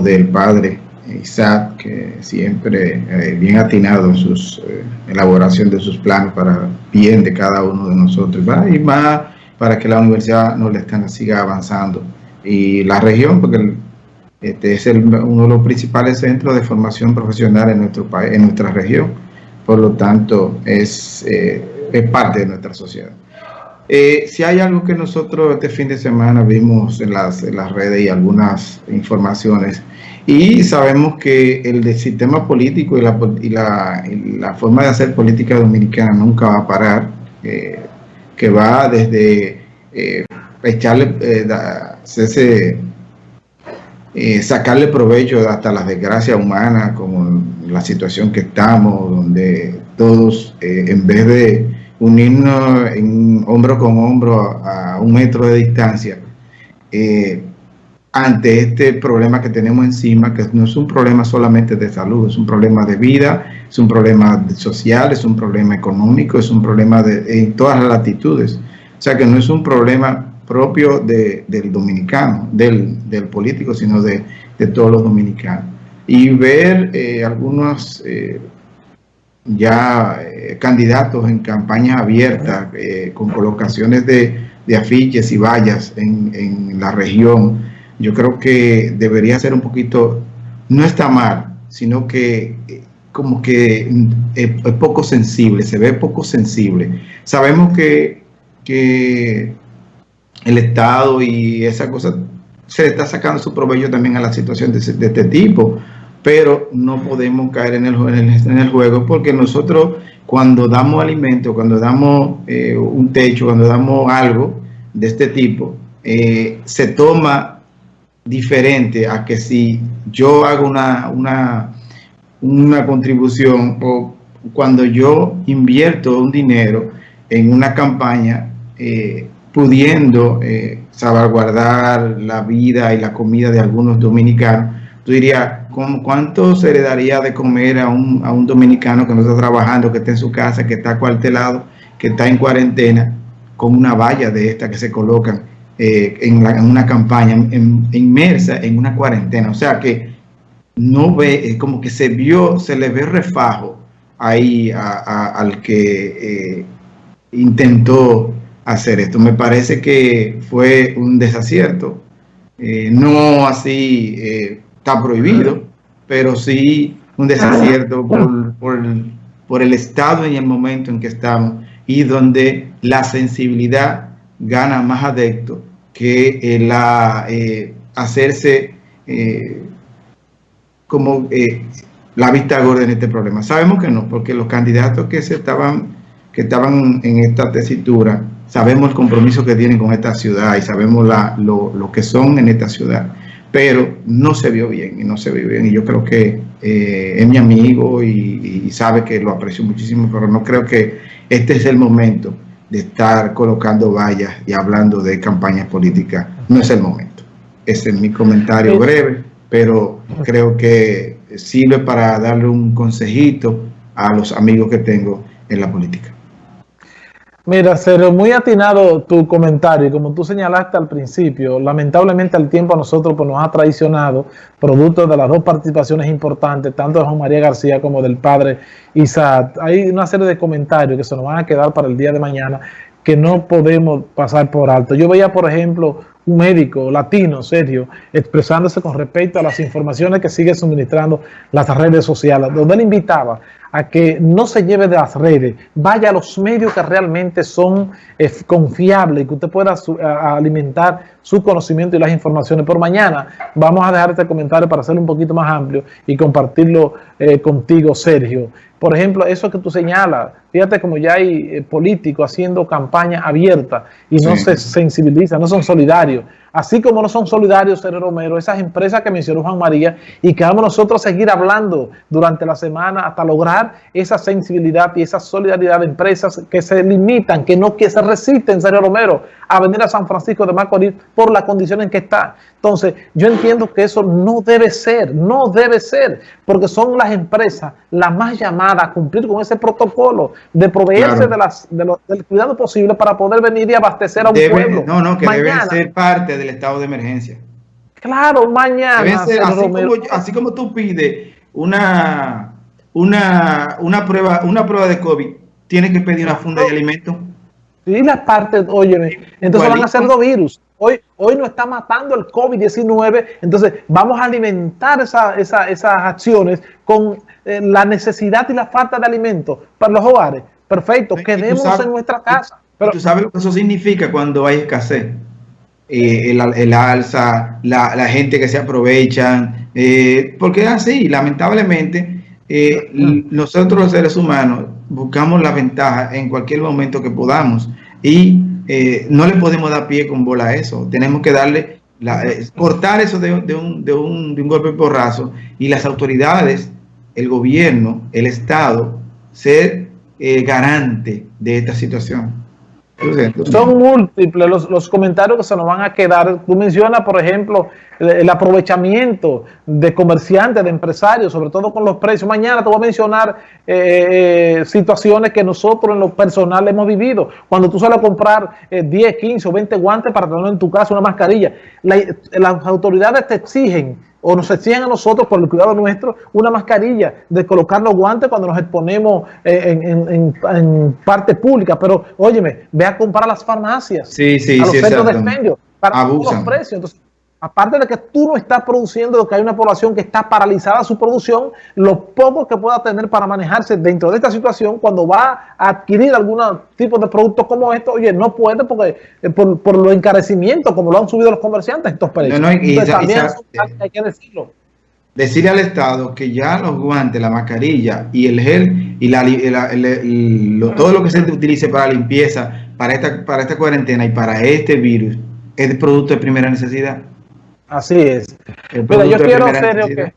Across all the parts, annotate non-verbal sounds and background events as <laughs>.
del padre Isaac, que siempre eh, bien atinado en su eh, elaboración de sus planes para bien de cada uno de nosotros, y más para que la universidad no le siga avanzando. Y la región, porque este es uno de los principales centros de formación profesional en nuestro país, en nuestra región, por lo tanto es, eh, es parte de nuestra sociedad. Eh, si hay algo que nosotros este fin de semana vimos en las, en las redes y algunas informaciones, y sabemos que el sistema político y la, y la, la, forma de hacer política dominicana nunca va a parar, eh, que va desde eh, echarle, ese, sacarle provecho hasta las desgracias humanas, como la situación que estamos, donde todos, en vez de unirnos en hombro con hombro a, un metro de distancia eh, ante este problema que tenemos encima, que no es un problema solamente de salud, es un problema de vida, es un problema social, es un problema económico, es un problema de, en todas las latitudes. O sea que no es un problema propio del dominicano, del, político, sino de, todos los dominicanos. Y ver eh, algunos eh, ya eh, candidatos en campaña abierta eh, con colocaciones de, afiches y vallas en, la región, yo creo que debería ser un poquito, no está mal, sino que eh, como que es, poco sensible, se ve poco sensible. Sabemos que, que el Estado y esa cosa se le está sacando su provecho también a la situación de, de este tipo, pero no podemos caer en el, juego porque nosotros cuando damos alimento, cuando damos eh, un techo, cuando damos algo de este tipo, eh, se toma diferente a que si yo hago una, una, una contribución o cuando yo invierto un dinero en una campaña eh, pudiendo salvaguardar la vida y la comida de algunos dominicanos, tú dirías, ¿cuánto se le daría de comer a un, a un dominicano que no está trabajando, que está en su casa, que está cuartelado, que está en cuarentena, con una valla de esta que se colocan eh, en, una campaña inmersa en una cuarentena? O sea que no ve, como que se vio, se le ve refajo ahí al que eh, intentó hacer esto. Me parece que fue un desacierto, eh, no así está prohibido, pero sí un desacierto por, por, el estado y el momento en que estamos y donde la sensibilidad gana más adepto que la eh, hacerse eh, como eh, la vista gorda en este problema. Sabemos que no, porque los candidatos que se estaban que estaban en esta tesitura, sabemos el compromiso que tienen con esta ciudad y sabemos la, lo, lo que son en esta ciudad pero no se vio bien y no se vio bien. Y yo creo que eh, es mi amigo y, sabe que lo aprecio muchísimo, pero no creo que este es el momento de estar colocando vallas y hablando de campañas políticas. No es el momento. Ese es mi comentario breve, pero creo que sirve para darle un consejito a los amigos que tengo en la política. Mira, Cero, muy atinado tu comentario. Como tú señalaste al principio, lamentablemente el tiempo a nosotros pues, nos ha traicionado, producto de las dos participaciones importantes, tanto de Juan María García como del padre Isaac. Hay una serie de comentarios que se nos van a quedar para el día de mañana que no podemos pasar por alto. Yo veía, por ejemplo, un médico latino, serio, expresándose con respecto a las informaciones que sigue suministrando las redes sociales, donde él invitaba a que no se lleve de las redes, vaya a los medios que realmente son eh, confiables y que usted pueda alimentar su conocimiento y las informaciones. Por mañana vamos a dejar este comentario para hacerlo un poquito más amplio y compartirlo eh, contigo, Sergio. Por ejemplo, eso que tú señalas, fíjate como ya hay eh, políticos haciendo campaña abierta y no se sensibilizan, no son solidarios. Así como no son solidarios, Sergio Romero, esas empresas que mencionó Juan María y que vamos nosotros a seguir hablando durante la semana hasta lograr esa sensibilidad y esa solidaridad de empresas que se limitan, que no que se resisten, Sergio Romero, a venir a San Francisco de Macorís por la condición en que está. Entonces, yo entiendo que eso no debe ser, no debe ser, porque son las empresas las más llamadas a cumplir con ese protocolo de proveerse de las, del cuidado posible para poder venir y abastecer a un pueblo. No, no, que deben ser parte del estado de emergencia. Claro, mañana. así, como, tú pides una, una, una, prueba, una prueba de COVID, tienes que pedir una funda de alimentos. Sí, la parte, óyeme, entonces van a ser dos virus. Hoy, hoy nos está matando el COVID-19, entonces vamos a alimentar esas acciones con eh, la necesidad y la falta de alimentos para los hogares. Perfecto, quedemos en nuestra casa. Pero, ¿Tú sabes lo que eso significa cuando hay escasez? Eh, el, alza, la, gente que se aprovechan, eh, porque es así, lamentablemente, nosotros los seres humanos buscamos la ventaja en cualquier momento que podamos y eh, no le podemos dar pie con bola a eso. Tenemos que darle, la, eh, cortar eso de, un, de, un, de un golpe porrazo y las autoridades, el gobierno, el Estado, ser eh, garante de esta situación. Son múltiples los, los, comentarios que se nos van a quedar. Tú mencionas, por ejemplo, el, aprovechamiento de comerciantes, de empresarios, sobre todo con los precios. Mañana te voy a mencionar eh, eh, situaciones que nosotros en lo personal hemos vivido. Cuando tú sales a comprar 10, 15 o 20 guantes para tener en tu casa una mascarilla, las autoridades te exigen o nos exigen a nosotros, por el cuidado nuestro, una mascarilla, de colocar los guantes cuando nos exponemos eh, en, parte pública. Pero, óyeme, ve a comprar a las farmacias, sí, sí, a los centros de expendio, para los precios. Entonces, aparte de que tú no estás produciendo, que hay una población que está paralizada su producción, lo poco que pueda tener para manejarse dentro de esta situación, cuando va a adquirir algún tipo de producto como esto, oye, no puede porque eh, por, por los encarecimientos, como lo han subido los comerciantes, estos precios. también hay que decirlo. Decirle al Estado que ya los guantes, la mascarilla y el gel y la, todo lo que se utilice para limpieza, para esta, para esta cuarentena y para este virus, es producto de primera necesidad. Así es. Pero yo quiero, serio, que,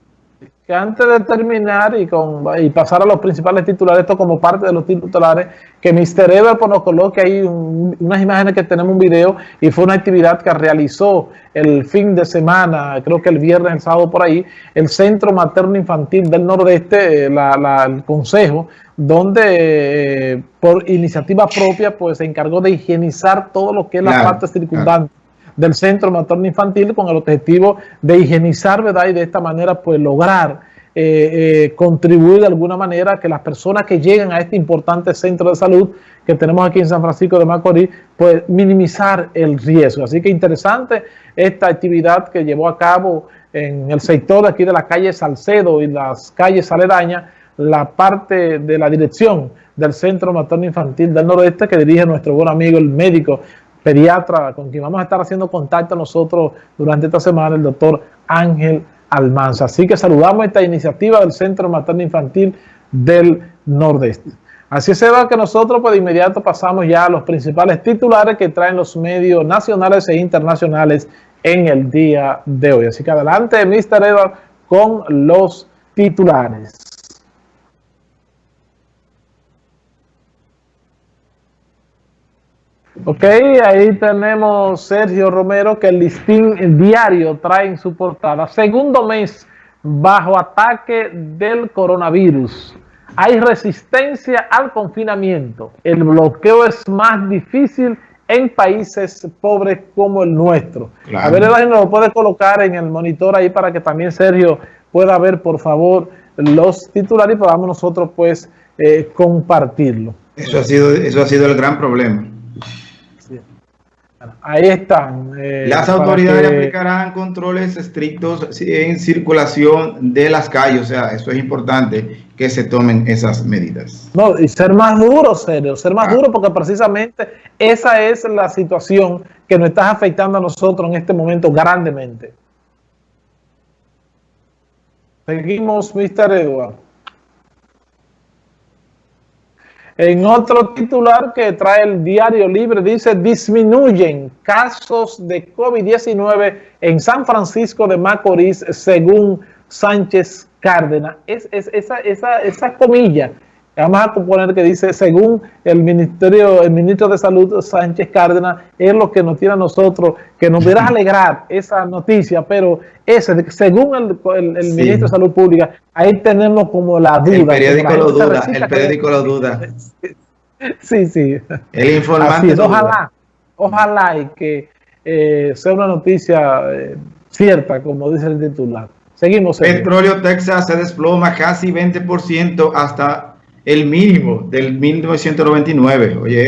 que, antes de terminar y, con, y pasar a los principales titulares, esto como parte de los titulares, que Mr. Ever pues, nos coloque ahí unas imágenes que tenemos un video y fue una actividad que realizó el fin de semana, creo que el viernes, el sábado por ahí, el Centro Materno Infantil del Nordeste, la, el Consejo, donde eh, por iniciativa propia pues se encargó de higienizar todo lo que es la parte circundante del Centro Materno Infantil con el objetivo de higienizar, ¿verdad? Y de esta manera, pues, lograr eh, eh, contribuir de alguna manera a que las personas que lleguen a este importante centro de salud que tenemos aquí en San Francisco de Macorís, pues minimizar el riesgo. Así que interesante esta actividad que llevó a cabo en el sector aquí de la calle Salcedo y las calles aledañas, la parte de la dirección del Centro Materno Infantil del Noroeste que dirige nuestro buen amigo el médico pediatra con quien vamos a estar haciendo contacto nosotros durante esta semana, el doctor Ángel Almanza. Así que saludamos esta iniciativa del Centro Materno Infantil del Nordeste. Así se va que nosotros pues de inmediato pasamos ya a los principales titulares que traen los medios nacionales e internacionales en el día de hoy. Así que adelante, Mr. Edward, con los titulares. Ok, ahí tenemos Sergio Romero que el listín diario trae en su portada. Segundo mes bajo ataque del coronavirus. Hay resistencia al confinamiento. El bloqueo es más difícil en países pobres como el nuestro. A ver, nos lo puede colocar en el monitor ahí para que también Sergio pueda ver, por favor, los titulares y podamos nosotros, pues, eh, compartirlo. Eso ha sido, eso ha sido el gran problema. Ahí están. Eh, las autoridades aplicarán controles estrictos en circulación de las calles, o sea, eso es importante que se tomen esas medidas. No, y ser más duro, serio, ser más ah. duro porque precisamente esa es la situación que nos está afectando a nosotros en este momento grandemente. Seguimos, Mr. Edward. En otro titular que trae el Diario Libre dice, disminuyen casos de COVID-19 en San Francisco de Macorís según Sánchez Cárdenas. Es, esa, esa, esa comilla Vamos a poner que dice, según el ministerio, el ministro de Salud Sánchez Cárdenas, es lo que nos tiene a nosotros, que nos deberá <laughs> alegrar esa noticia, pero ese, según el, ministro de Salud Pública, ahí tenemos como la duda. El periódico lo duda, el periódico lo duda. Sí, sí. El informante. ojalá, ojalá y que eh, sea una noticia eh, cierta, como dice el titular. Seguimos. Petróleo Texas se desploma casi 20% hasta el mínimo del 1999. Oye,